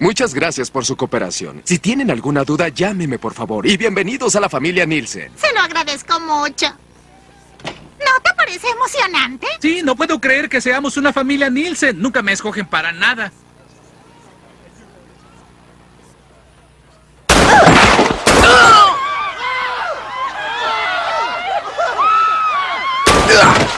Muchas gracias por su cooperación. Si tienen alguna duda, llámeme por favor. Y bienvenidos a la familia Nielsen. Se lo agradezco mucho. ¿No te parece emocionante? Sí, no puedo creer que seamos una familia Nielsen. Nunca me escogen para nada. ¡Ah!